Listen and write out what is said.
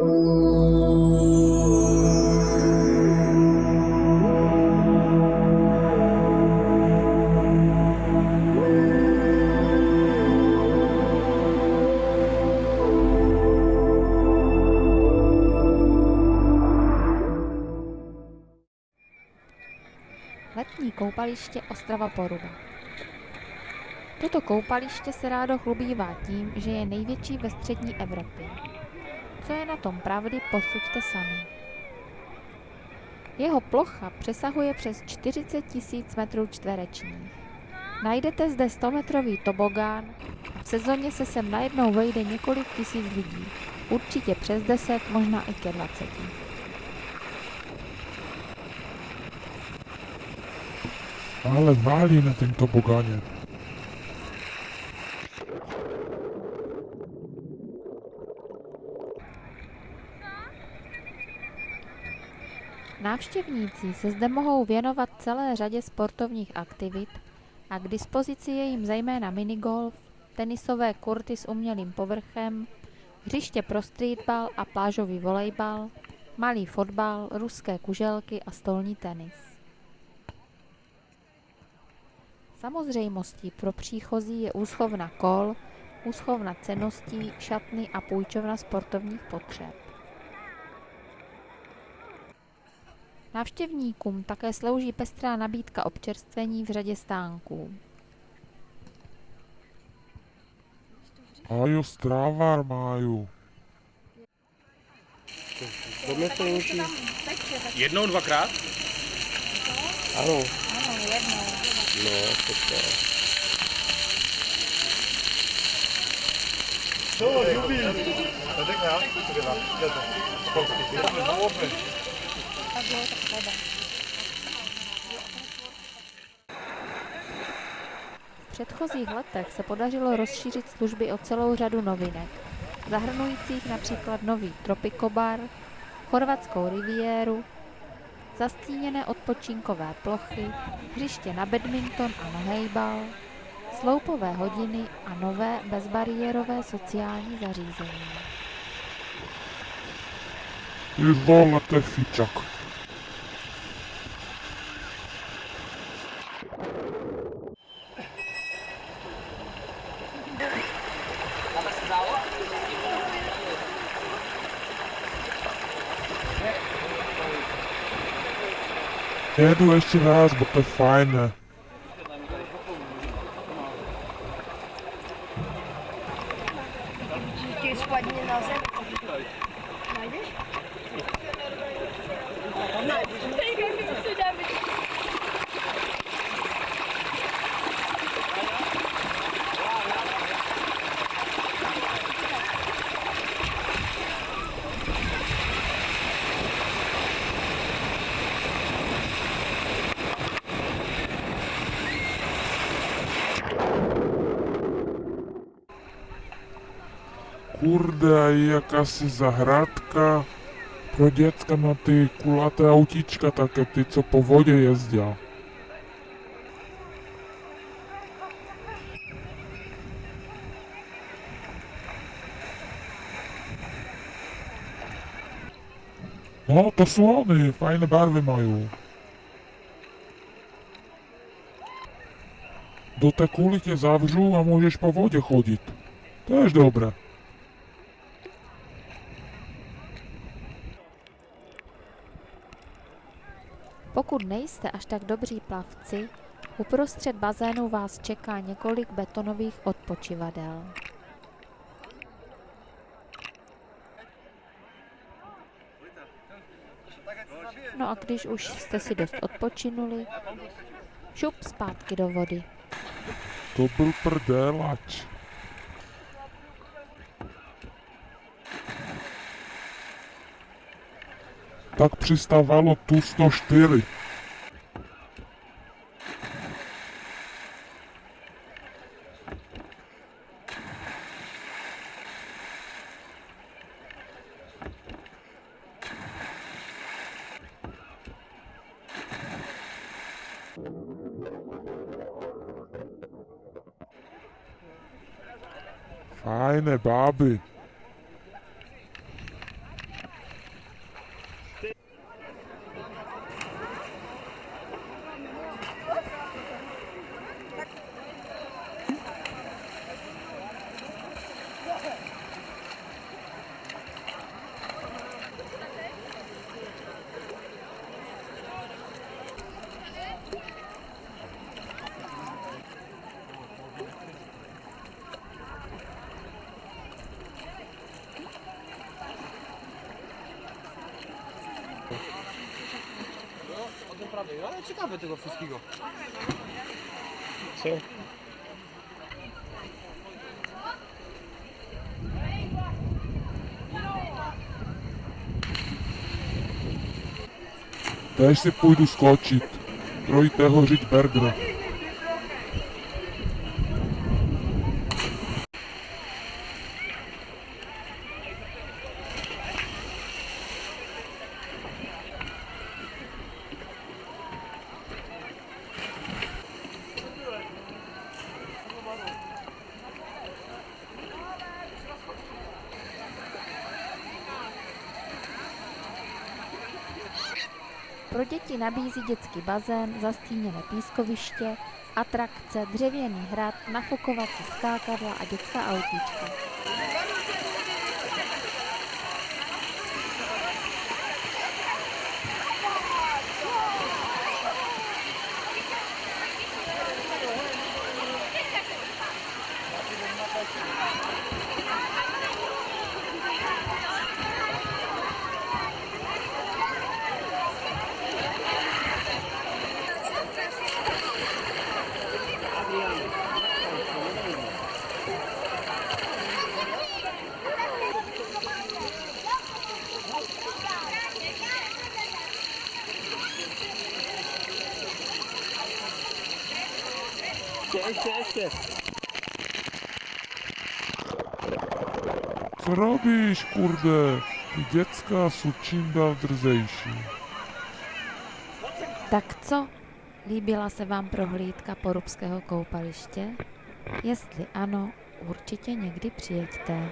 Letní koupaliště Ostrava Poruba. Toto koupaliště se rádo chlubívá tím, že je největší ve střední Evropě. Co je na tom pravdy, posuďte sami. Jeho plocha přesahuje přes 40 tisíc metrů čtverečních. Najdete zde 100-metrový tobogán a v sezóně se sem najednou vejde několik tisíc lidí. Určitě přes 10, možná i ke 20. Ale válí na tom tobogáně. Návštěvníci se zde mohou věnovat celé řadě sportovních aktivit a k dispozici je jim zejména minigolf, tenisové kurty s umělým povrchem, hřiště pro streetball a plážový volejbal, malý fotbal, ruské kuželky a stolní tenis. Samozřejmostí pro příchozí je úschovna kol, úschovna ceností, šatny a půjčovna sportovních potřeb. Návštěvníkům také slouží pestrá nabídka občerstvení v řadě stánků. A jo, strávar máju. To. Jednou, dvakrát? Ano, Ano, jednou. no, to je. V předchozích letech se podařilo rozšířit služby o celou řadu novinek, zahrnujících například nový Tropikobar, chorvatskou riviéru, zastíněné odpočinkové plochy, hřiště na badminton a na hejbal, sloupové hodiny a nové bezbariérové sociální zařízení. Je fičak. Jedu ještě raz, bo to je fajné. Ti spadně na zem. Najdeš? Kurde, a je jakási zahradka pro děcka na ty kulaté autíčka, také ty, co po vodě jezdí. No, to jsou oni, fajné barvy mají. Do té kuly tě zavřu a můžeš po vodě chodit. Tež dobré. Pokud nejste až tak dobří plavci, uprostřed bazénu vás čeká několik betonových odpočivadel. No a když už jste si dost odpočinuli, šup zpátky do vody. To byl prdelač. Tak přistávalo tu 104. Fajné báby. naprawdę, ale ciekawe tego wszystkiego. Co? Też se pójdu skočit. Troj teho žiť Bergera. Pro děti nabízí dětský bazén, zastíněné pískoviště, atrakce, dřevěný hrad, nafukovací skákadla a dětská autíčka. Ještě, ještě, ještě. Co robíš, kurde? Ty děcka jsou čím dál drzejší. Tak co? Líbila se vám prohlídka porubského koupaliště? Jestli ano, určitě někdy přijeďte.